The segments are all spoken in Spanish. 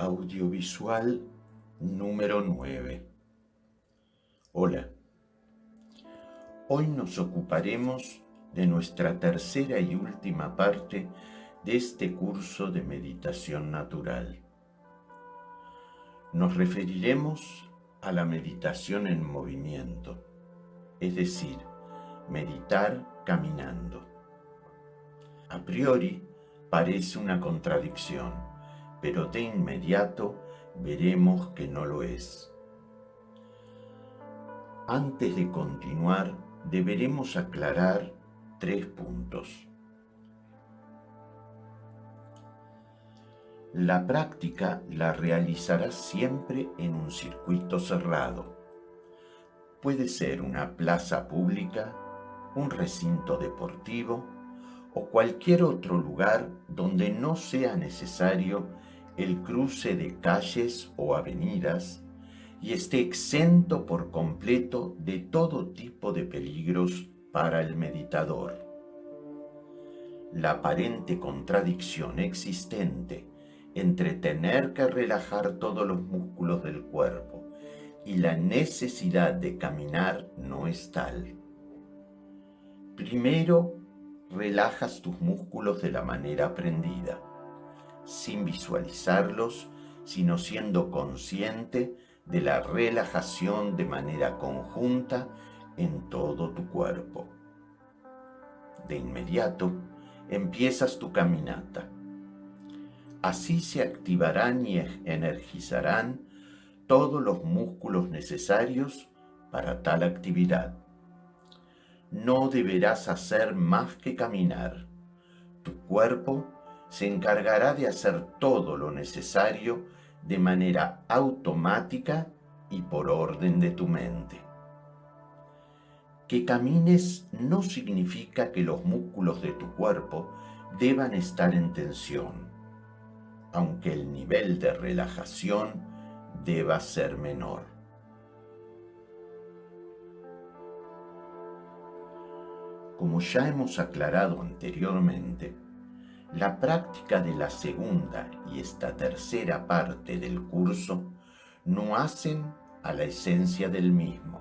Audiovisual número 9 Hola, hoy nos ocuparemos de nuestra tercera y última parte de este curso de meditación natural. Nos referiremos a la meditación en movimiento, es decir, meditar caminando. A priori parece una contradicción, pero de inmediato veremos que no lo es. Antes de continuar, deberemos aclarar tres puntos. La práctica la realizarás siempre en un circuito cerrado. Puede ser una plaza pública, un recinto deportivo o cualquier otro lugar donde no sea necesario el cruce de calles o avenidas y esté exento por completo de todo tipo de peligros para el meditador. La aparente contradicción existente entre tener que relajar todos los músculos del cuerpo y la necesidad de caminar no es tal. Primero, relajas tus músculos de la manera aprendida, sin visualizarlos, sino siendo consciente de la relajación de manera conjunta en todo tu cuerpo. De inmediato, empiezas tu caminata Así se activarán y energizarán todos los músculos necesarios para tal actividad. No deberás hacer más que caminar. Tu cuerpo se encargará de hacer todo lo necesario de manera automática y por orden de tu mente. Que camines no significa que los músculos de tu cuerpo deban estar en tensión aunque el nivel de relajación deba ser menor. Como ya hemos aclarado anteriormente, la práctica de la segunda y esta tercera parte del curso no hacen a la esencia del mismo.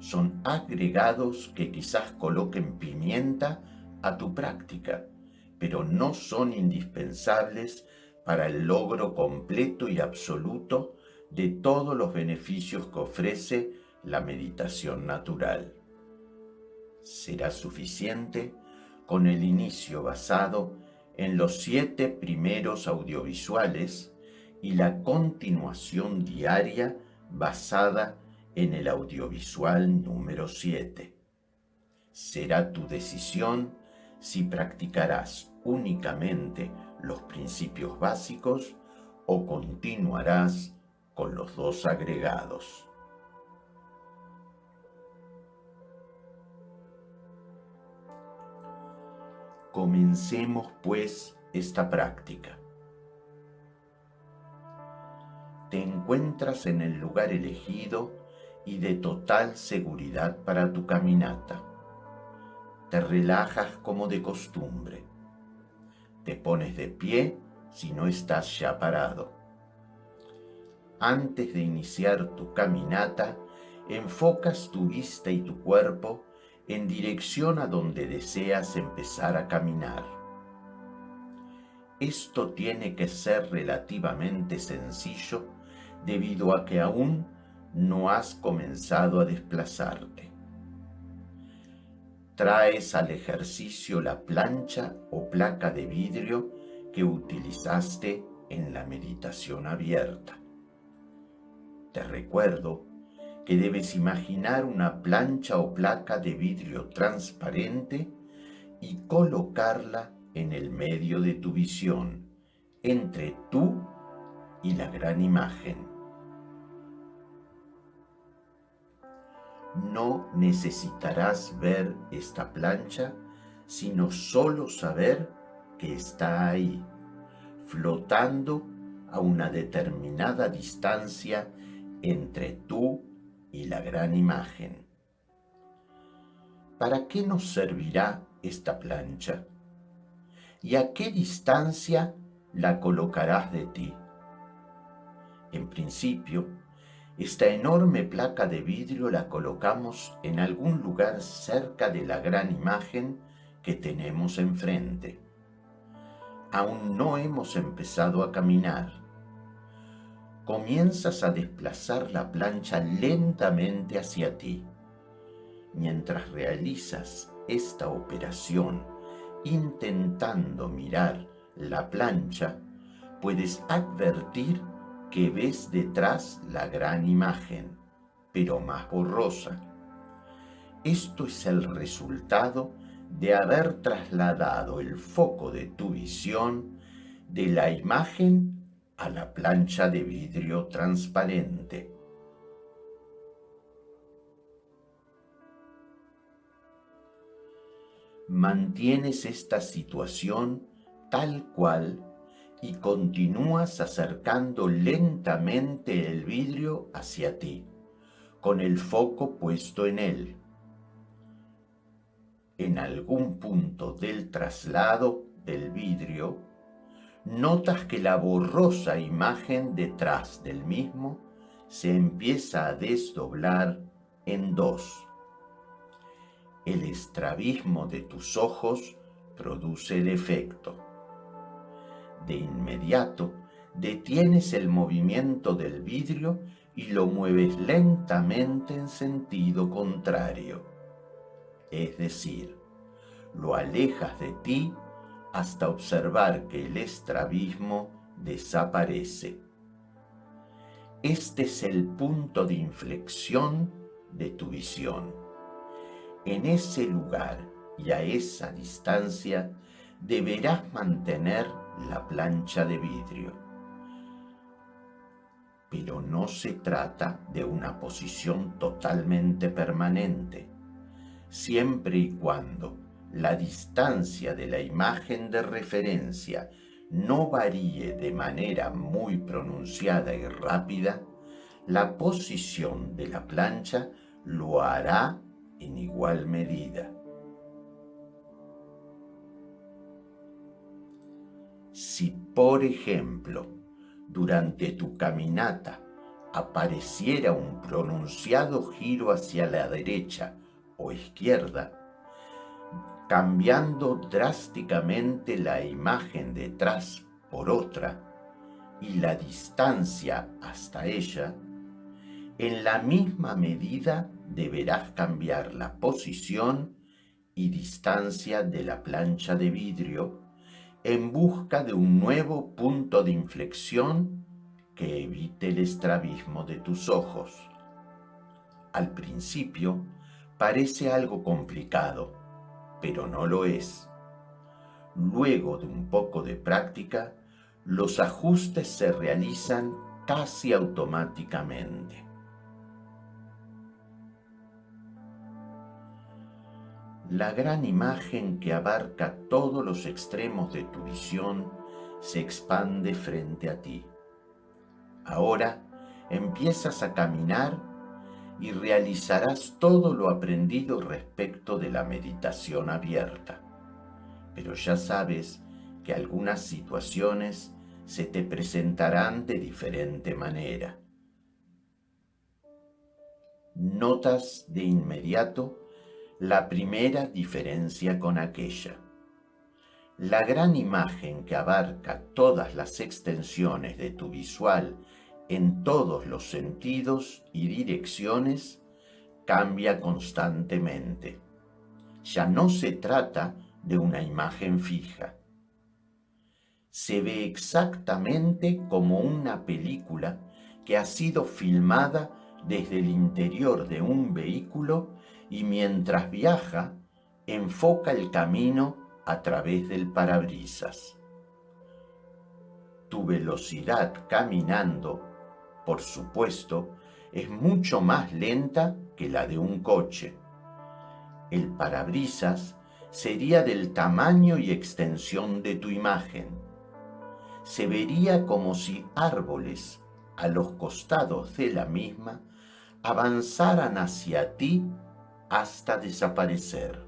Son agregados que quizás coloquen pimienta a tu práctica, pero no son indispensables para el logro completo y absoluto de todos los beneficios que ofrece la meditación natural. Será suficiente con el inicio basado en los siete primeros audiovisuales y la continuación diaria basada en el audiovisual número 7. Será tu decisión si practicarás únicamente los principios básicos o continuarás con los dos agregados. Comencemos pues esta práctica. Te encuentras en el lugar elegido y de total seguridad para tu caminata. Te relajas como de costumbre te pones de pie si no estás ya parado. Antes de iniciar tu caminata, enfocas tu vista y tu cuerpo en dirección a donde deseas empezar a caminar. Esto tiene que ser relativamente sencillo debido a que aún no has comenzado a desplazarte traes al ejercicio la plancha o placa de vidrio que utilizaste en la meditación abierta. Te recuerdo que debes imaginar una plancha o placa de vidrio transparente y colocarla en el medio de tu visión, entre tú y la gran imagen. no necesitarás ver esta plancha, sino solo saber que está ahí, flotando a una determinada distancia entre tú y la gran imagen. ¿Para qué nos servirá esta plancha? ¿Y a qué distancia la colocarás de ti? En principio, esta enorme placa de vidrio la colocamos en algún lugar cerca de la gran imagen que tenemos enfrente. Aún no hemos empezado a caminar. Comienzas a desplazar la plancha lentamente hacia ti. Mientras realizas esta operación intentando mirar la plancha, puedes advertir que ves detrás la gran imagen, pero más borrosa. Esto es el resultado de haber trasladado el foco de tu visión de la imagen a la plancha de vidrio transparente. Mantienes esta situación tal cual y continúas acercando lentamente el vidrio hacia ti, con el foco puesto en él. En algún punto del traslado del vidrio, notas que la borrosa imagen detrás del mismo se empieza a desdoblar en dos. El estrabismo de tus ojos produce el efecto de inmediato detienes el movimiento del vidrio y lo mueves lentamente en sentido contrario. Es decir, lo alejas de ti hasta observar que el estrabismo desaparece. Este es el punto de inflexión de tu visión. En ese lugar y a esa distancia deberás mantener la plancha de vidrio. Pero no se trata de una posición totalmente permanente, siempre y cuando la distancia de la imagen de referencia no varíe de manera muy pronunciada y rápida, la posición de la plancha lo hará en igual medida. Si, por ejemplo, durante tu caminata apareciera un pronunciado giro hacia la derecha o izquierda, cambiando drásticamente la imagen detrás por otra y la distancia hasta ella, en la misma medida deberás cambiar la posición y distancia de la plancha de vidrio en busca de un nuevo punto de inflexión que evite el estrabismo de tus ojos. Al principio parece algo complicado, pero no lo es. Luego de un poco de práctica, los ajustes se realizan casi automáticamente. la gran imagen que abarca todos los extremos de tu visión se expande frente a ti. Ahora empiezas a caminar y realizarás todo lo aprendido respecto de la meditación abierta. Pero ya sabes que algunas situaciones se te presentarán de diferente manera. Notas de inmediato la primera diferencia con aquella. La gran imagen que abarca todas las extensiones de tu visual en todos los sentidos y direcciones cambia constantemente. Ya no se trata de una imagen fija. Se ve exactamente como una película que ha sido filmada desde el interior de un vehículo y mientras viaja, enfoca el camino a través del parabrisas. Tu velocidad caminando, por supuesto, es mucho más lenta que la de un coche. El parabrisas sería del tamaño y extensión de tu imagen. Se vería como si árboles a los costados de la misma avanzaran hacia ti hasta desaparecer.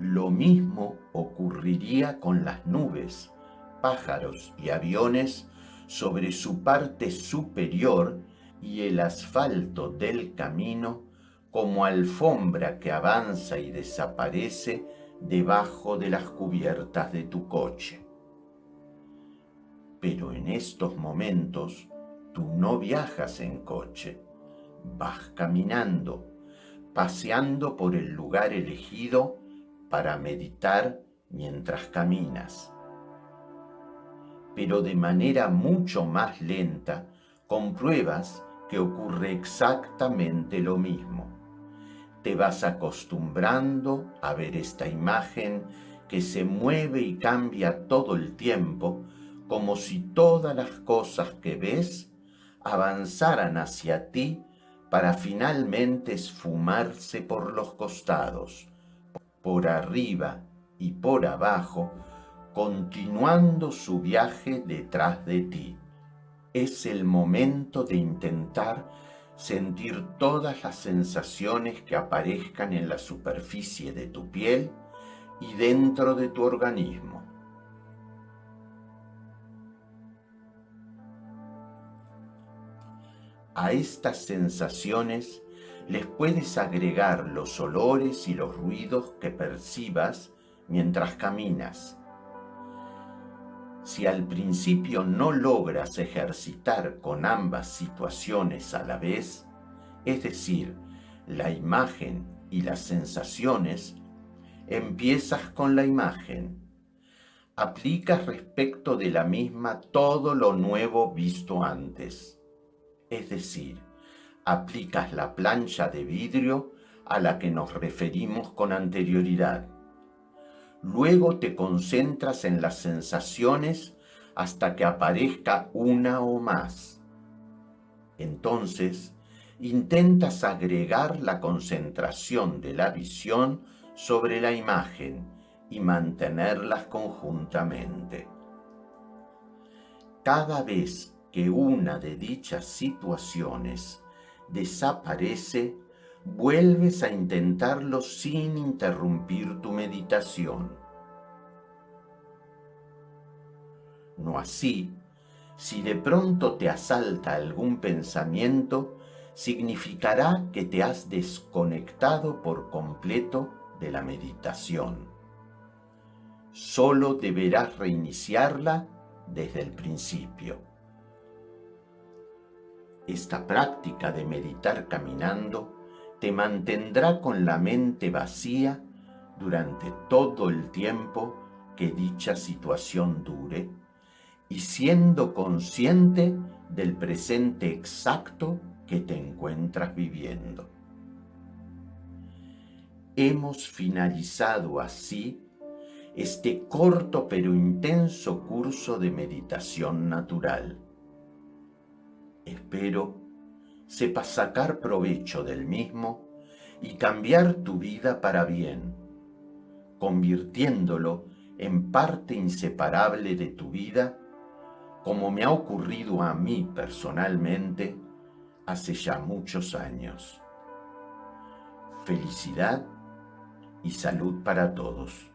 Lo mismo ocurriría con las nubes, pájaros y aviones sobre su parte superior y el asfalto del camino como alfombra que avanza y desaparece debajo de las cubiertas de tu coche. Pero en estos momentos tú no viajas en coche, vas caminando, paseando por el lugar elegido para meditar mientras caminas. Pero de manera mucho más lenta compruebas que ocurre exactamente lo mismo. Te vas acostumbrando a ver esta imagen que se mueve y cambia todo el tiempo, como si todas las cosas que ves avanzaran hacia ti para finalmente esfumarse por los costados, por arriba y por abajo, continuando su viaje detrás de ti es el momento de intentar sentir todas las sensaciones que aparezcan en la superficie de tu piel y dentro de tu organismo. A estas sensaciones les puedes agregar los olores y los ruidos que percibas mientras caminas si al principio no logras ejercitar con ambas situaciones a la vez, es decir, la imagen y las sensaciones, empiezas con la imagen. Aplicas respecto de la misma todo lo nuevo visto antes. Es decir, aplicas la plancha de vidrio a la que nos referimos con anterioridad Luego te concentras en las sensaciones hasta que aparezca una o más. Entonces, intentas agregar la concentración de la visión sobre la imagen y mantenerlas conjuntamente. Cada vez que una de dichas situaciones desaparece, vuelves a intentarlo sin interrumpir tu meditación. No así, si de pronto te asalta algún pensamiento, significará que te has desconectado por completo de la meditación. Solo deberás reiniciarla desde el principio. Esta práctica de meditar caminando te mantendrá con la mente vacía durante todo el tiempo que dicha situación dure y siendo consciente del presente exacto que te encuentras viviendo. Hemos finalizado así este corto pero intenso curso de meditación natural. Espero sepas sacar provecho del mismo y cambiar tu vida para bien, convirtiéndolo en parte inseparable de tu vida, como me ha ocurrido a mí personalmente hace ya muchos años. Felicidad y salud para todos.